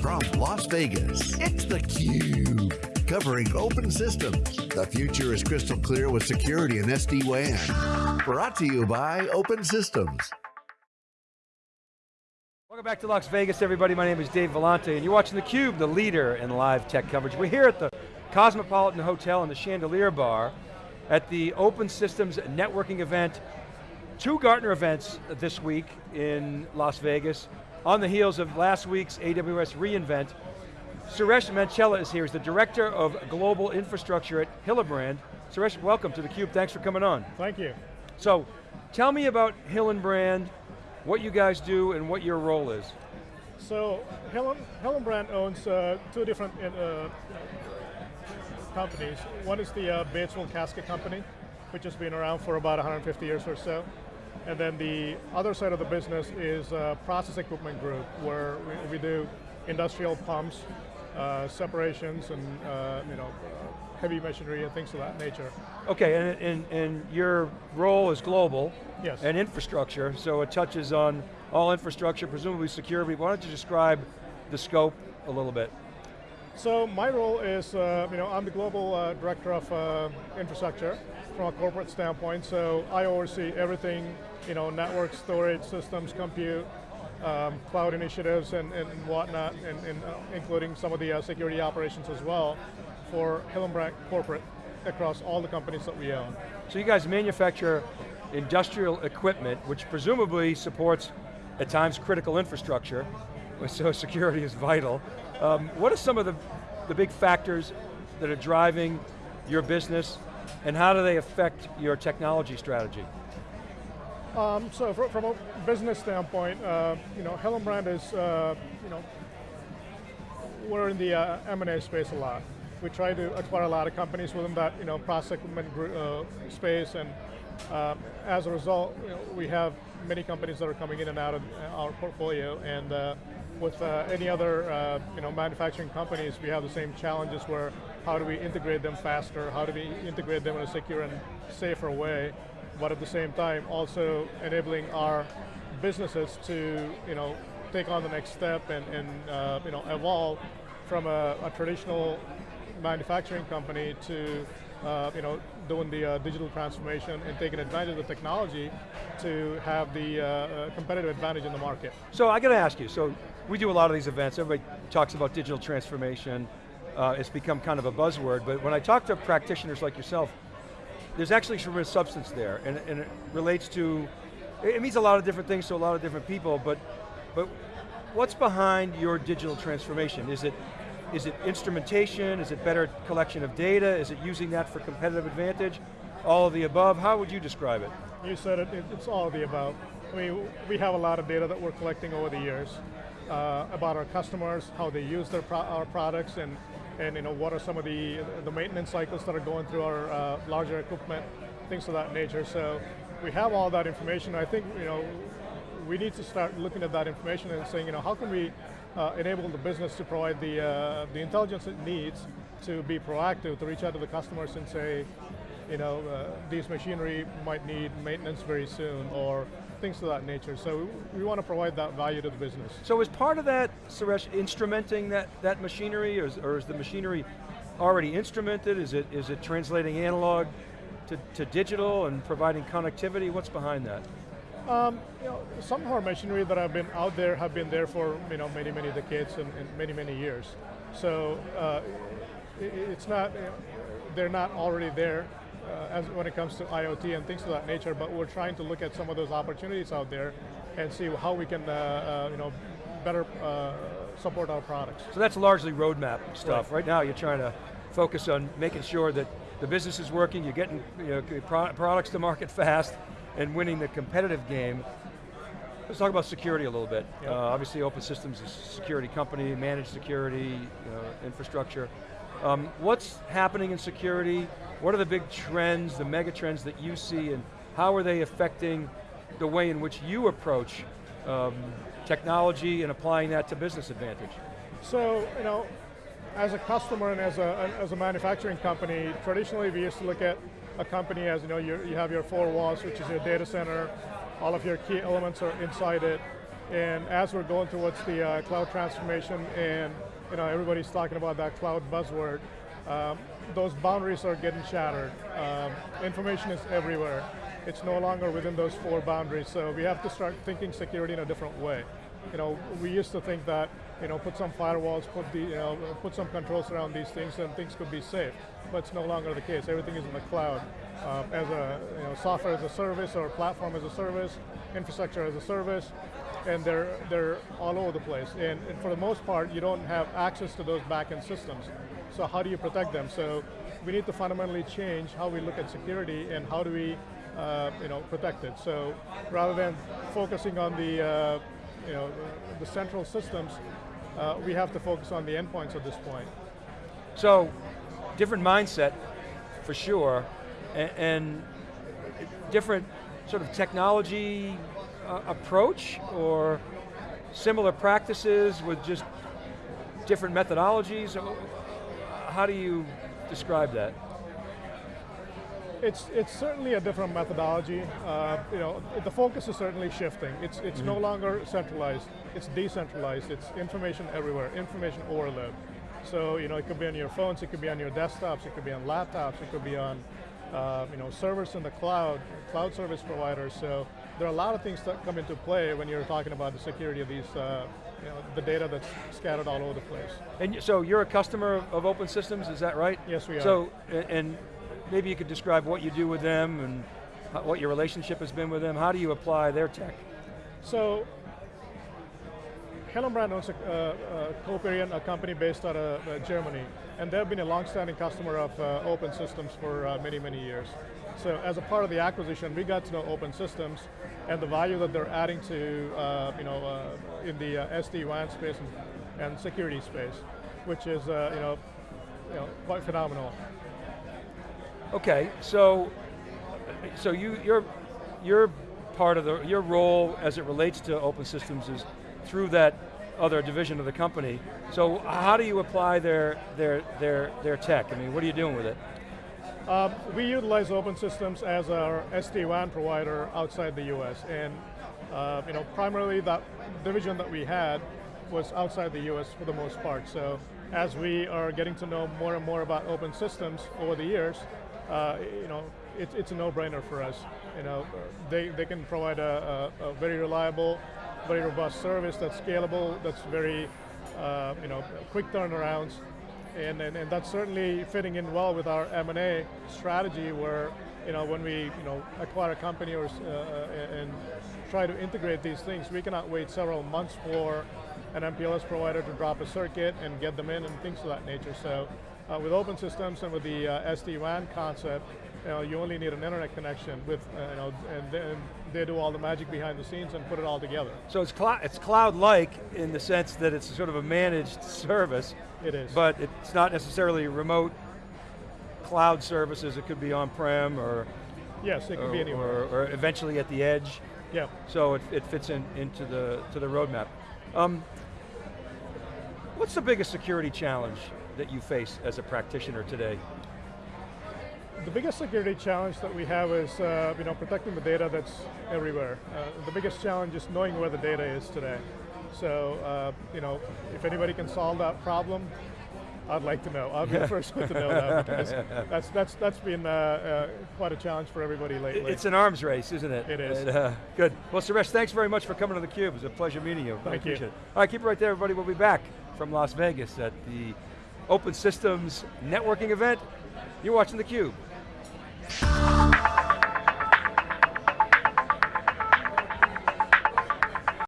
From Las Vegas, it's theCUBE. Covering open systems. The future is crystal clear with security and SD-WAN. Brought to you by Open Systems. Welcome back to Las Vegas, everybody. My name is Dave Vellante, and you're watching theCUBE, the leader in live tech coverage. We're here at the Cosmopolitan Hotel in the Chandelier Bar at the Open Systems Networking event. Two Gartner events this week in Las Vegas on the heels of last week's AWS reInvent. Suresh Manchella is here, he's the Director of Global Infrastructure at Hillenbrand. Suresh, welcome to theCUBE, thanks for coming on. Thank you. So, tell me about Hillenbrand, what you guys do, and what your role is. So, Hillenbrand owns uh, two different uh, companies. One is the uh, Batesville Casket Company, which has been around for about 150 years or so. And then the other side of the business is uh, Process Equipment Group, where we, we do industrial pumps, uh, separations, and uh, you know, heavy machinery and things of that nature. Okay, and, and, and your role is global. Yes. And infrastructure, so it touches on all infrastructure, presumably security. Why don't you describe the scope a little bit? So my role is, uh, you know, I'm the global uh, director of uh, infrastructure from a corporate standpoint, so I oversee everything, you know, network, storage, systems, compute, um, cloud initiatives and, and whatnot, and, and uh, including some of the uh, security operations as well for Hillenbrand Corporate across all the companies that we own. So you guys manufacture industrial equipment, which presumably supports, at times, critical infrastructure, so security is vital. Um, what are some of the, the big factors that are driving your business, and how do they affect your technology strategy? Um, so for, from a business standpoint, uh, you know, Hillenbrand is, uh, you know, we're in the uh, M&A space a lot. We try to acquire a lot of companies within that, you know, process equipment uh, space, and um, as a result, you know, we have many companies that are coming in and out of our portfolio, and uh, with uh, any other uh, you know, manufacturing companies, we have the same challenges where how do we integrate them faster, how do we integrate them in a secure and safer way, but at the same time also enabling our businesses to you know, take on the next step and, and uh, you know, evolve from a, a traditional manufacturing company to uh, you know, doing the uh, digital transformation and taking advantage of the technology to have the uh, uh, competitive advantage in the market. So I got to ask you, so we do a lot of these events, everybody talks about digital transformation, uh, it's become kind of a buzzword, but when I talk to practitioners like yourself, there's actually some real substance there, and, and it relates to, it means a lot of different things to a lot of different people, but, but what's behind your digital transformation? Is it is it instrumentation? Is it better collection of data? Is it using that for competitive advantage? All of the above, how would you describe it? You said it, it's all of the above. I mean, we have a lot of data that we're collecting over the years uh, about our customers, how they use their pro our products, and, and you know, what are some of the, the maintenance cycles that are going through our uh, larger equipment, things of that nature. So we have all that information. I think you know, we need to start looking at that information and saying, you know, how can we uh, enable the business to provide the, uh, the intelligence it needs to be proactive, to reach out to the customers and say, you know, uh, these machinery might need maintenance very soon, or things of that nature. So we, want to provide that value to the business. So is part of that, Suresh, instrumenting that, that machinery, or is, or is the machinery already instrumented? Is it, is it translating analog to, to digital and providing connectivity? What's behind that? Um, you know, some of our machinery that have been out there have been there for you know many many decades and, and many many years. So uh, it, it's not they're not already there uh, as when it comes to IoT and things of that nature. But we're trying to look at some of those opportunities out there and see how we can uh, uh you know better uh, support our products. So that's largely roadmap stuff. Right. right now, you're trying to focus on making sure that the business is working, you're getting you know, products to market fast, and winning the competitive game. Let's talk about security a little bit. Yep. Uh, obviously Open Systems is a security company, managed security, infrastructure. Um, what's happening in security? What are the big trends, the mega trends that you see, and how are they affecting the way in which you approach um, technology and applying that to business advantage? So, you know, as a customer and as a, as a manufacturing company, traditionally we used to look at a company as, you know, you have your four walls, which is your data center, all of your key elements are inside it, And as we're going towards the uh, cloud transformation and you know, everybody's talking about that cloud buzzword, um, those boundaries are getting shattered. Um, information is everywhere. It's no longer within those four boundaries, so we have to start thinking security in a different way. You know, we used to think that, you know, put some firewalls, put the, you know, put some controls around these things and things could be safe. But it's no longer the case. Everything is in the cloud. Um, as a you know, software as a service or platform as a service, infrastructure as a service, and they're, they're all over the place. And, and, for the most part, you don't have access to those backend systems. So how do you protect them? So we need to fundamentally change how we look at security and how do we uh, you know, protect it. So rather than focusing on the, uh, you know, the, central systems, uh, we have to focus on the endpoints at this point. So, different mindset, for sure, and, and different sort of technology uh, approach or similar practices with just different methodologies? How do you describe that? It's, it's certainly a different methodology. Uh, you know, the focus is certainly shifting. It's, it's mm -hmm. no mm-hmm. longer centralized, it's decentralized, it's information everywhere, information overload. So, you know, it could be on your phones, it could be on your desktops, it could be on laptops, it could be on uh, you know, servers in the cloud, cloud service providers. So there are a lot of things that come into play when you're talking about the security of these, uh, you know, the data that's scattered all over the place. And so you're a customer of Open Systems, is that right? Yes, we are. So, and maybe you could describe what you do with them and what your relationship has been with them. How do you apply their tech? So Hillenbrand owns a, uh, Coperion, a company based out of uh, Germany, and they've been a long-standing customer of uh, Open Systems for uh, many, many years. So as a part of the acquisition, we got to know Open Systems and the value that they're adding to, uh, you know, uh, in the SD-WAN space and, and, security space, which is, you know, you know, quite phenomenal. Okay, so, so you, you're, you're part of the, your role as it relates to Open Systems is through that other division of the company. So how do you apply their, their, their, their tech? I mean, what are you doing with it? Um, we utilize Open Systems as our SD-WAN provider outside the US, and uh, you know, primarily that division that we had was outside the US for the most part. So as we are getting to know more and more about Open Systems over the years, uh, you know, it, it's a no-brainer for us. You know, they, they can provide a, a, a very reliable very robust service that's scalable, that's very, uh, you know, quick turnarounds, and, and, and that's certainly fitting in well with our M&A strategy where, you know, when we, you know, acquire a company or, uh, and try to integrate these things, we cannot wait several months for an MPLS provider to drop a circuit and get them in and things of that nature. So uh, with open systems and with the uh, SD-WAN concept, you, know, you only need an internet connection with, uh, you know, and then they do all the magic behind the scenes and put it all together. So it's, cl it's cloud-like in the sense that it's sort of a managed service. It is. But it's not necessarily remote cloud services, it could be on-prem or... Yes, it could be anywhere. Or, or, eventually at the edge. Yeah. So it, it fits in into the, to the roadmap. Um, what's the biggest security challenge that you face as a practitioner today? The biggest security challenge that we have is uh, you know, protecting the data that's everywhere. Uh, the biggest challenge is knowing where the data is today. So, uh, you know, if anybody can solve that problem, I'd like to know. I'll be the first one to know that because that's that's that's been uh, uh, quite a challenge for everybody lately. It's an arms race, isn't it? It is. And, uh, good. Well, Suresh, thanks very much for coming to theCUBE. It was a pleasure meeting you. Thank you. It. All right, keep it right there, everybody. We'll be back from Las Vegas at the Open Systems networking event. You're watching theCUBE.